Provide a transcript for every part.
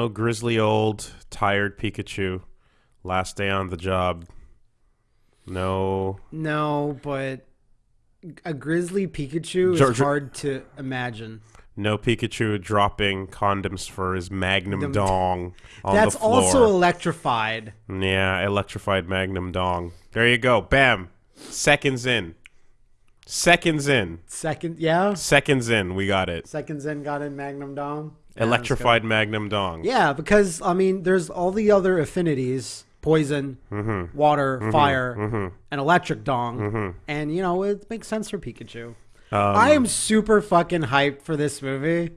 No grizzly old tired Pikachu. Last day on the job. No. No, but a grizzly Pikachu is George- hard to imagine. No Pikachu dropping condoms for his Magnum Dum- dong on That's the floor. also electrified. Yeah, electrified Magnum dong. There you go. Bam. Seconds in. Seconds in. Second, yeah. Seconds in. We got it. Seconds in, got in Magnum Dong. Yeah, Electrified Magnum dong. Yeah, because I mean, there's all the other affinities: poison, Mm-hmm. water, fire, and electric dong. And you know, it makes sense for Pikachu. Um, I am super fucking hyped for this movie.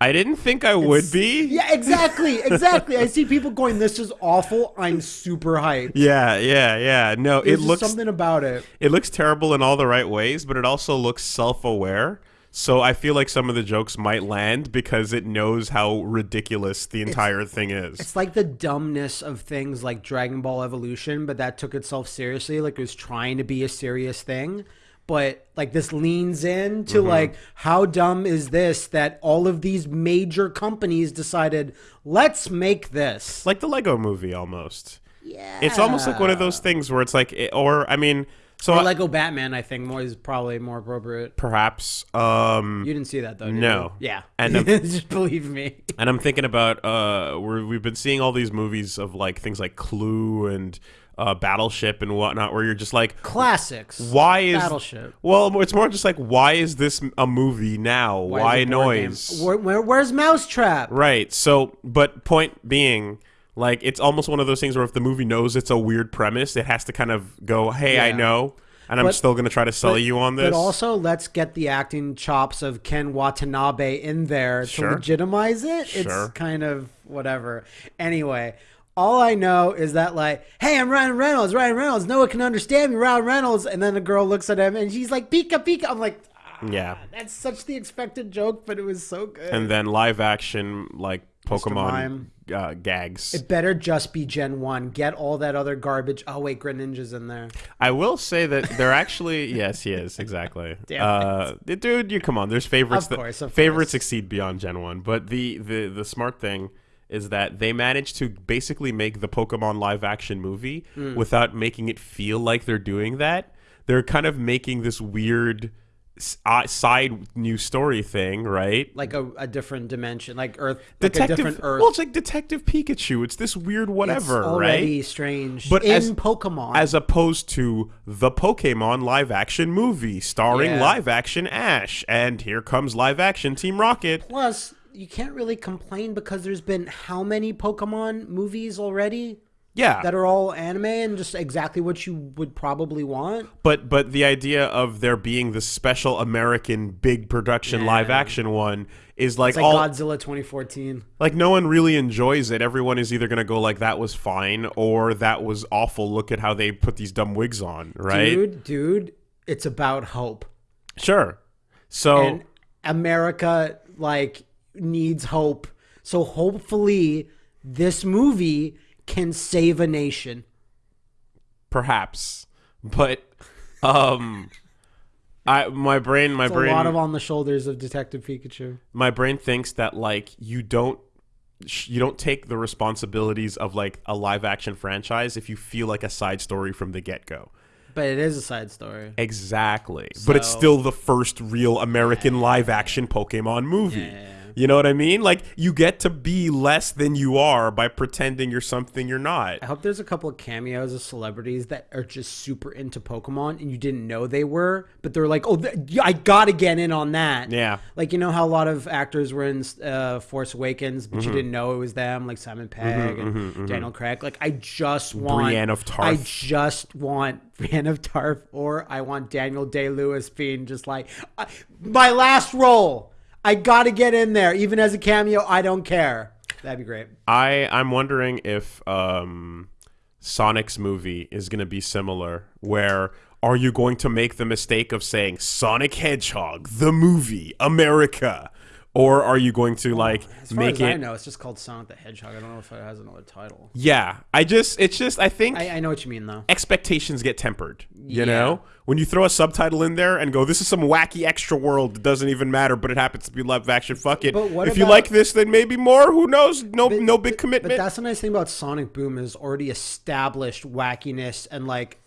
I didn't think I would be. Yeah, exactly, exactly. I see people going, "This is awful." I'm super hyped. Yeah, yeah, yeah. No, There's it looks something about it. it looks terrible in all the right ways, but it also looks self-aware. So I feel like some of the jokes might land because it knows how ridiculous the entire thing is. It's like the dumbness of things like Dragon Ball Evolution, but that took itself seriously. Like it was trying to be a serious thing. But like this leans in to Mm-hmm. like how dumb is this that all of these major companies decided let's make this. like the Lego movie almost. Yeah. It's almost like one of those things where it's like it- or I mean, so or I- Lego Batman, I think more is probably more appropriate. perhaps um You didn't see that though, No. you? Yeah. And, just believe me. And I'm thinking about uh, we're, we've been seeing all these movies of like things like Clue and uh, Battleship and whatnot, where you're just like, Classics. why is Battleship. Well, it's more just like, why is this a movie now? Why, is it board game? noise? Where, where, where's Mousetrap? Right. So, but point being, like, it's almost one of those things where if the movie knows it's a weird premise, it has to kind of go, hey, I know, and I'm But- still going to try to sell you on this. But also, let's get the acting chops of Ken Watanabe in there Sure. to legitimize it. Sure. It's kind of whatever. Anyway, all I know is that like, hey, I'm Ryan Reynolds. Ryan Reynolds. No one can understand me. Ryan Reynolds. And then a girl looks at him and she's like, Pika Pika. I'm like, ah, yeah. that's such the expected joke, but it was so good. And then live action, like, Pokemon Mime. uh, gags. it better just be Gen One. Get all that other garbage. Oh wait, Greninja's in there. I will say that they're actually yes, he is exactly. Damn uh, dude, you come on. There's favorites. Of that, course, of favorites course. exceed beyond Gen One, but the the the smart thing is that they managed to basically make the Pokemon live action movie Hmm. without making it feel like they're doing that. They're kind of making this weird s- Uh, side new story thing, right? Like a, a different dimension, like Earth, like Detective, a different Earth. well, it's like Detective Pikachu. It's this weird whatever, it's already right? strange. But in as- Pokemon, as opposed to the Pokemon live action movie starring Yeah. live action Ash. And here comes live action Team Rocket. plus you can't really complain because there's been how many Pokemon movies already Yeah. that are all anime and just exactly what you would probably want. but but the idea of there being the special American big production Yeah. live action one is like It's like all Godzilla 2014. like no one really enjoys it. Everyone is either going to go like that was fine or that was awful. Look at how they put these dumb wigs on, right? Dude, dude, it's about hope. Sure. So And America like needs hope. So hopefully this movie can save a nation. perhaps but um I my brain my It's brain a lot of on the shoulders of Detective Pikachu. my brain thinks that like you don't you don't take the responsibilities of like a live action franchise if you feel like a side story from the get-go But it is a side story. exactly but it's still the first real american live action pokemon movie you know what i mean like you get to be less than you are by pretending you're something you're not I hope there's a couple of cameos of celebrities that are just super into Pokemon and you didn't know they were, but they're like, oh, I gotta get in on that. Yeah. Like, you know how a lot of actors were in uh, Force Awakens, but Mm-hmm. you didn't know it was them, like Simon Pegg and Daniel Craig. Like, I just want. Brienne of Tarth. I just want Brienne of Tarth, or I want Daniel Day Lewis being just like, my last role. I gotta get in there. Even as a cameo, I don't care. That'd be great. I I'm wondering if um, Sonic's movie is going to be similar. Where are you going to make the mistake of saying Sonic Hedgehog the movie America, or are you going to like As far make as it? I know, it's just called Sonic the Hedgehog. I don't know if it has another title. Yeah, I just it's just I think I, I know what you mean though. expectations get tempered. You Yeah. know, when you throw a subtitle in there and go, "This is some wacky extra world that doesn't even matter," but it happens to be live action. Fuck it. But what if you like this, then maybe more. Who knows? No, no big But commitment. that's the nice thing about Sonic Boom is already established wackiness and like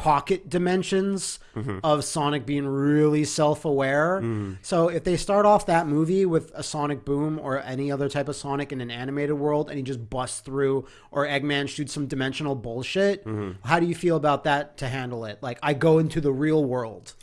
pocket dimensions Mm-hmm. of Sonic being really self-aware. So if they start off that movie with a Sonic Boom or any other type of Sonic in an animated world and he just busts through or Eggman shoots some dimensional bullshit, Mm-hmm. how do you feel about that to handle it? Like I go into the real world.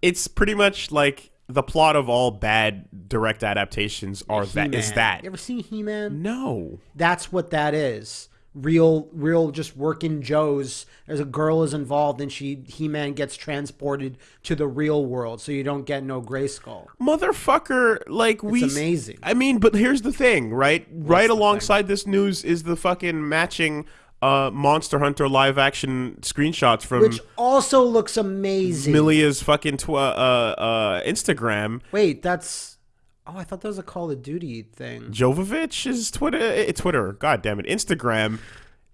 it's pretty much like the plot of all bad direct adaptations are that is He-Man. that. You ever seen He-Man? No. that's what that is real real just working joes there's a girl is involved and she he-man gets transported to the real world so you don't get no Grayskull Motherfucker, like we amazing. I mean, but here's the thing, right? right alongside this news is the fucking matching uh Monster Hunter live action screenshots from which also looks amazing Milla's fucking uh, uh, Instagram. wait that's oh i thought that was a call of duty thing Jovovich is Twitter. eh, Twitter. God damn it. Instagram.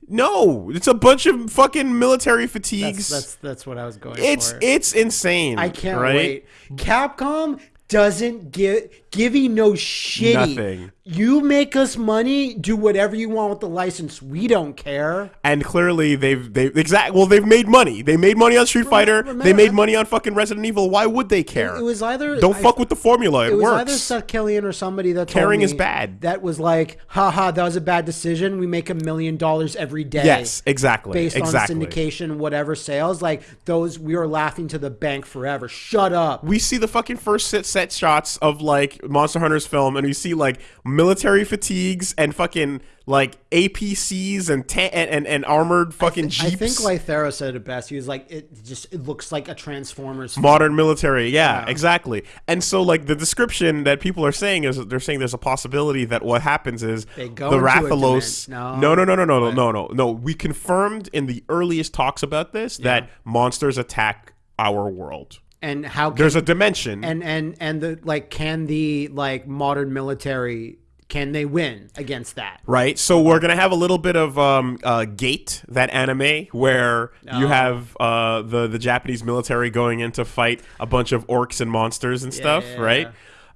No, it's a bunch of fucking military fatigues. that's, that's that's what i was going it's for it's insane. i can't right? wait capcom doesn't give you no shitty Nothing. you make us money do whatever you want with the license we don't care And clearly they've they've exact well they've made money. They made money on Street Fighter. they made money on fucking Resident Evil. Why would they care? It was either Don't I- fuck with the formula. It, It was works. either Seth Killian or somebody that Caring is bad. That was like, haha, that was a bad decision. We make a million dollars every day. yes, exactly. Based exactly. on syndication, whatever sales, like those, we are laughing to the bank forever. Shut up. we see the fucking first set, set shots of like Monster Hunter's film, and we see like military fatigues and fucking like APCs and ta- and, and, and armored fucking jeeps. I think Lythero said it best. He was like, it just it looks like a Transformers. modern military yeah, exactly. And so like the description that people are saying is they're saying there's a possibility that what happens is They go the rathalos no. No no no no no no no no we confirmed in the earliest talks about this that monsters attack our world and how can, there's a dimension and and and the like, can the like modern military can they win against that? right so we're gonna have a little bit of um uh gate that anime where you Oh. have uh the the japanese military going in to fight a bunch of orcs and monsters and stuff yeah, right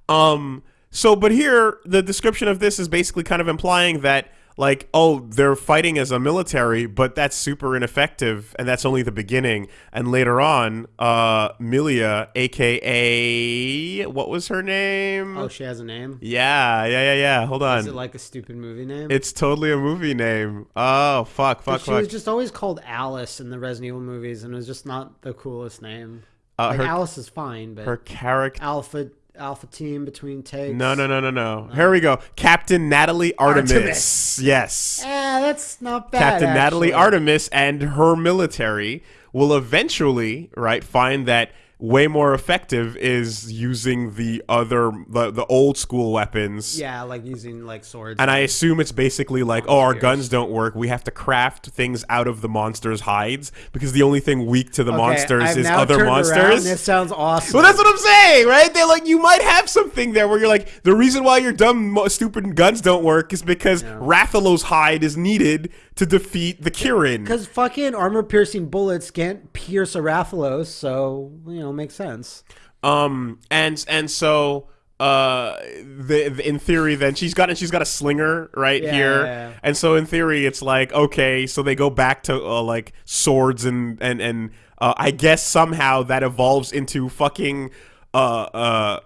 um so but here the description of this is basically kind of implying that like oh they're fighting as a military but that's super ineffective and that's only the beginning and later on uh milla aka what was her name Oh, she has a name. yeah yeah yeah yeah hold on Is it like a stupid movie name? it's totally a movie name. Oh fuck, fuck, she fuck. was just always called Alice in the Resident Evil movies, and it was just not the coolest name. Uh, Like her Alice is fine, but her character. Alpha Alpha Team between takes. No, no, no, no, no. Here we go. Captain Natalie Artemis. Artemis. Yes. Eh, that's not bad. Captain Natalie. Artemis and her military will eventually, right, find that way more effective is using the other the, the old school weapons. Yeah, like using like swords. And I assume it's basically like, oh, our Spears. guns don't work. We have to craft things out of the monsters' hides because the only thing weak to the Okay, monsters I've is other turned around. monsters. This sounds awesome. Well, that's what I'm saying, right? They're like, you might have something there where you're like, the reason why your dumb, stupid guns don't work is because Rathalos' hide is needed to defeat the Kirin. because fucking armor piercing bullets can't pierce a Rathalos, so you know makes sense. Um, and and so, uh, the, the- in theory, then she's got she's got a slinger right Yeah, here, yeah, yeah. and so in theory, it's like okay, so they go back to uh, like swords and and and uh, I guess somehow that evolves into fucking uh uh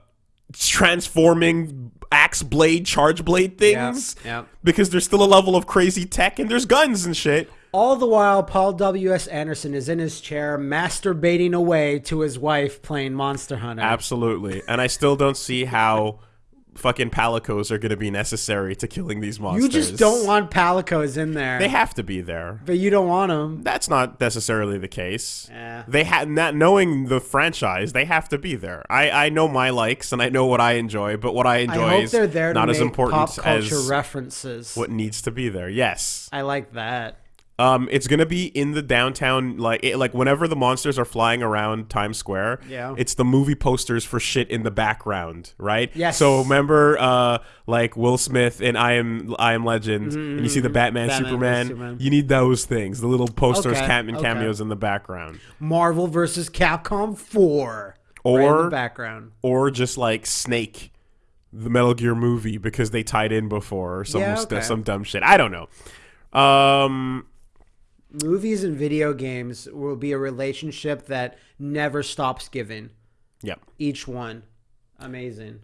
transforming axe blade charge blade things yeah. because there's still a level of crazy tech and there's guns and shit All the while, Paul W. S. Anderson is in his chair masturbating away to his wife playing Monster Hunter. absolutely and i still don't see how fucking palicos are going to be necessary to killing these monsters you just don't want palicos in there, they have to be there but you don't want them. that's not necessarily the case Yeah. they have not knowing the franchise they have to be there i i know my likes and i know what i enjoy but what i I enjoy hope is they're there not as important pop culture as references. what needs to be there yes I like that. Um, it's gonna be in the downtown, like it, like whenever the monsters are flying around Times Square. Yeah. it's the movie posters for shit in the background, right? Yes. So remember, uh, like Will Smith and I am I am Legend, and you see the Batman, Batman Superman. Superman. You need those things, the little posters, Okay, and okay. cameos in the background, Marvel versus Capcom 4. right in Or- the background. or just like Snake, the Metal Gear movie because they tied in before or some Yeah, okay. some dumb shit. I don't know. Um, Movies and video games will be a relationship that never stops giving. yeah. Each one. Amazing.